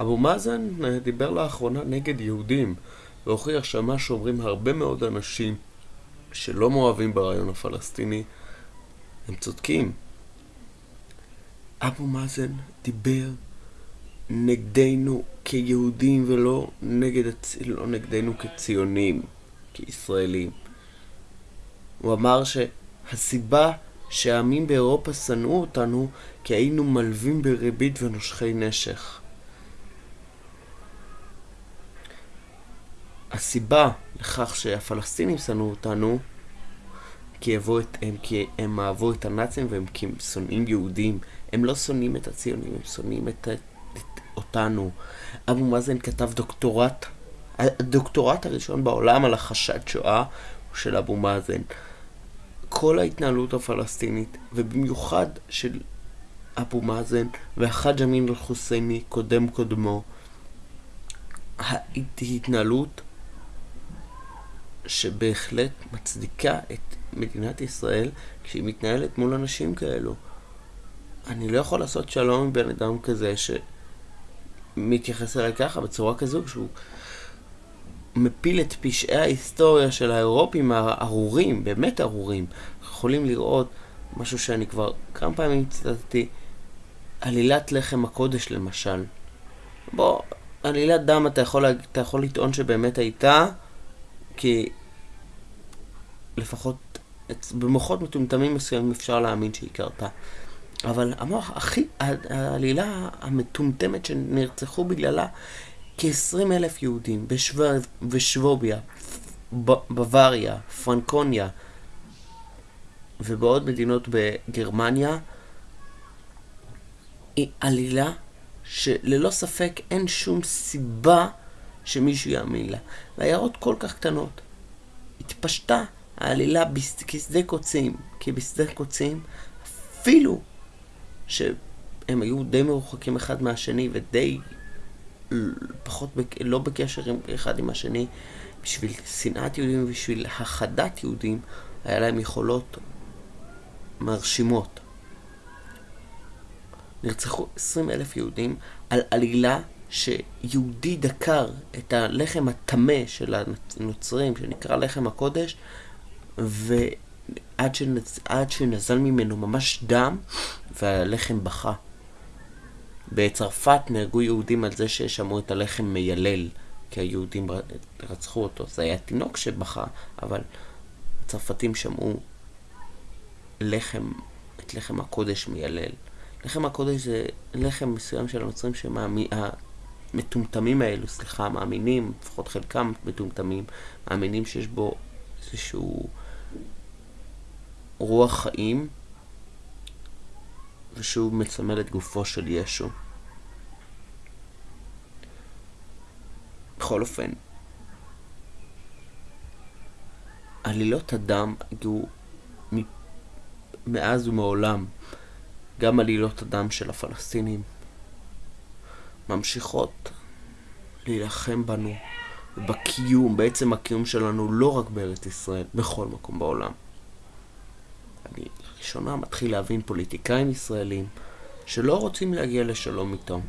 אבו מאזן אה, דיבר לאחרונה נגד יהודים, והוכיח שמה שאומרים הרבה מאוד אנשים שלא מאוהבים ברעיון הפלסטיני, הם צודקים. אבו מאזן דיבר נגדנו כיהודים ולא נגד, לא נגדנו כציונים, כישראלים. הוא אמר שהסיבה שהעמים באירופה שנאו אותנו כי היינו מלווים בריבית ונושכי נשך. הסיבה לכך שהפלסטינים שנאו אותנו כי, את, הם, כי הם אהבו את הנאצים והם שונאים יהודים. הם לא שונאים את הציונים, הם שונאים את, את אותנו. אבו מאזן כתב דוקטורט, הדוקטורט הראשון בעולם על החשד שואה הוא של אבו מאזן. כל ההתנהלות הפלסטינית, ובמיוחד של אבו מאזן והחאג' אמין אל-חוסייני, קודם קודמו, התנהלות שבהחלט מצדיקה את מדינת ישראל כשהיא מתנהלת מול אנשים כאלו. אני לא יכול לעשות שלום עם בן אדם כזה שמתייחס אליי ככה, בצורה כזו, שהוא מפיל את פשעי ההיסטוריה של האירופים הארורים, באמת ארורים. יכולים לראות משהו שאני כבר כמה פעמים ציטטתי, עלילת לחם הקודש למשל. בוא, עלילת דם אתה יכול, אתה יכול לטעון שבאמת הייתה, כי לפחות במוחות מטומטמים מסוימים אפשר להאמין שהיא קרתה. אבל המוח הכי, העלילה המטומטמת שנרצחו בגללה כ-20 אלף יהודים בשווביה, בוואריה, פרנקוניה ובעוד מדינות בגרמניה, היא עלילה שללא ספק אין שום סיבה שמישהו יאמין לה. והעיירות כל כך קטנות. התפשטה העלילה כשדה קוצים, כי בשדה קוצים, אפילו שהם היו די מרוחקים אחד מהשני ודי פחות, בק... לא בקשר עם אחד עם השני, בשביל שנאת יהודים ובשביל הכחדת יהודים, היה להם יכולות מרשימות. נרצחו 20 אלף יהודים על עלילה שיהודי דקר את הלחם הטמא של הנוצרים, שנקרא לחם הקודש, ועד שנז... שנזל ממנו ממש דם, והלחם בכה. בצרפת נהרגו יהודים על זה ששמעו את הלחם מיילל, כי היהודים רצחו אותו. זה היה תינוק שבכה, אבל הצרפתים שמעו לחם, את לחם הקודש מיילל. לחם הקודש זה לחם מסוים של הנוצרים שהמטומטמים האלו, סליחה, מאמינים, לפחות חלקם מטומטמים, מאמינים שיש בו איזשהו רוח חיים, ושהוא מצמל את גופו של ישו. בכל אופן, עלילות הדם היו מאז ומעולם, גם עלילות הדם של הפלסטינים, ממשיכות להילחם בנו, בקיום, בעצם הקיום שלנו לא רק בארץ ישראל, בכל מקום בעולם. אני לראשונה מתחיל להבין פוליטיקאים ישראלים שלא רוצים להגיע לשלום איתם.